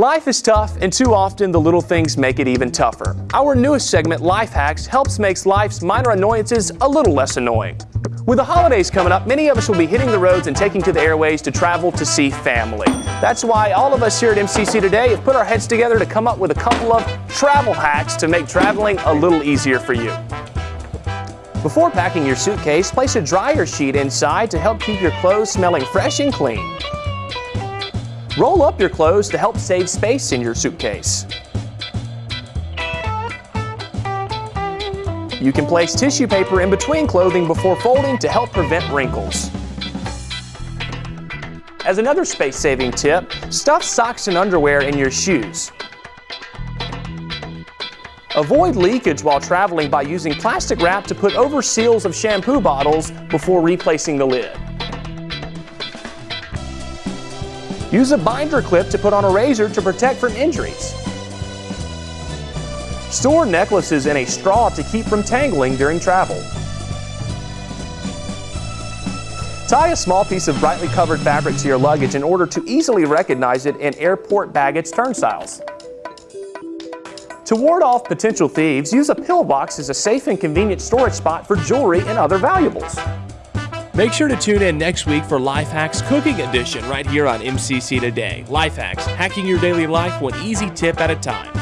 Life is tough, and too often the little things make it even tougher. Our newest segment, Life Hacks, helps make life's minor annoyances a little less annoying. With the holidays coming up, many of us will be hitting the roads and taking to the airways to travel to see family. That's why all of us here at MCC Today have put our heads together to come up with a couple of travel hacks to make traveling a little easier for you. Before packing your suitcase, place a dryer sheet inside to help keep your clothes smelling fresh and clean. Roll up your clothes to help save space in your suitcase. You can place tissue paper in between clothing before folding to help prevent wrinkles. As another space-saving tip, stuff socks and underwear in your shoes. Avoid leakage while traveling by using plastic wrap to put over seals of shampoo bottles before replacing the lid. Use a binder clip to put on a razor to protect from injuries. Store necklaces in a straw to keep from tangling during travel. Tie a small piece of brightly covered fabric to your luggage in order to easily recognize it in airport baggage turnstiles. To ward off potential thieves, use a pillbox as a safe and convenient storage spot for jewelry and other valuables. Make sure to tune in next week for Life Hacks Cooking Edition right here on MCC Today. Life Hacks, hacking your daily life one easy tip at a time.